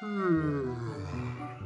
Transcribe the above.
Hmm.